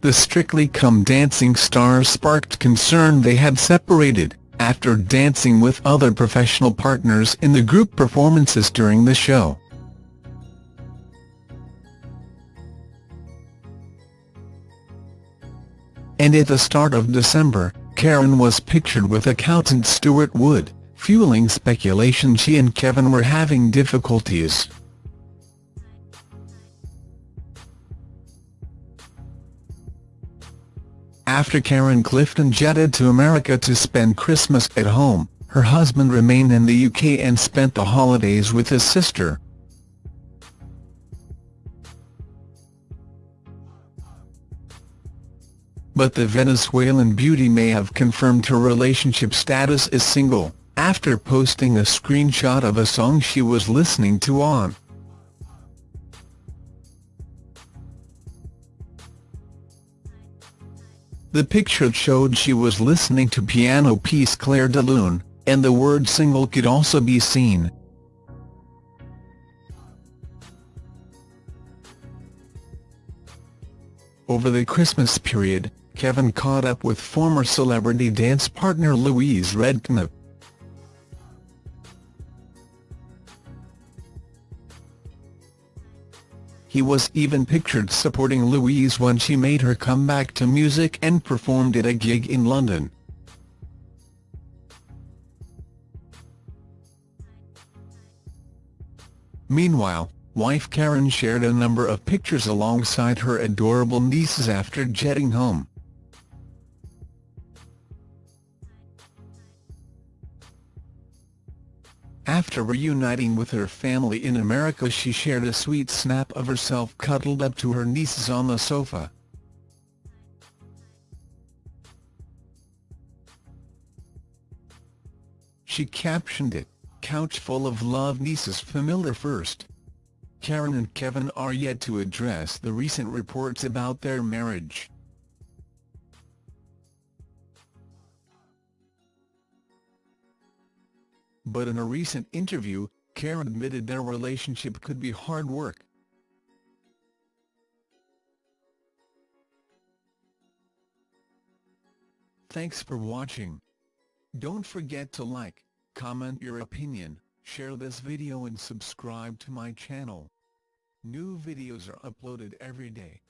the Strictly Come Dancing stars sparked concern they had separated, after dancing with other professional partners in the group performances during the show. And at the start of December, Karen was pictured with accountant Stuart Wood, fueling speculation she and Kevin were having difficulties. After Karen Clifton jetted to America to spend Christmas at home, her husband remained in the UK and spent the holidays with his sister. But the Venezuelan beauty may have confirmed her relationship status as single, after posting a screenshot of a song she was listening to on The picture showed she was listening to piano piece Clair de Lune, and the word single could also be seen. Over the Christmas period, Kevin caught up with former celebrity dance partner Louise Redknapp. He was even pictured supporting Louise when she made her comeback to music and performed at a gig in London. Meanwhile, wife Karen shared a number of pictures alongside her adorable nieces after jetting home. After reuniting with her family in America she shared a sweet snap of herself cuddled up to her nieces on the sofa. She captioned it, couch full of love nieces familiar first. Karen and Kevin are yet to address the recent reports about their marriage. But in a recent interview, Karen admitted their relationship could be hard work. Thanks for watching. Don't forget to like, comment your opinion, share this video and subscribe to my channel. New videos are uploaded every day.